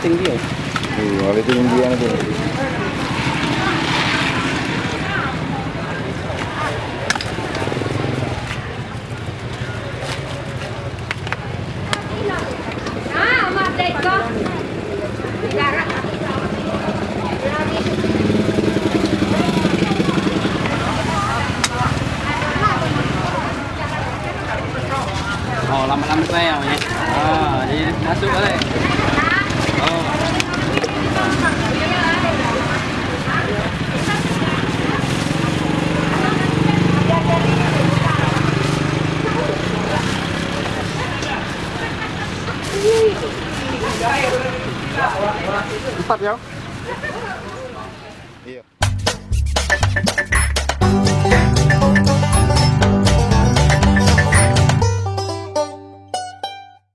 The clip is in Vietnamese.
tinggi ya iya itu tinggian itu Ah, mak teko. Jarak. oh lama-lama saya ya ah jadi empat ya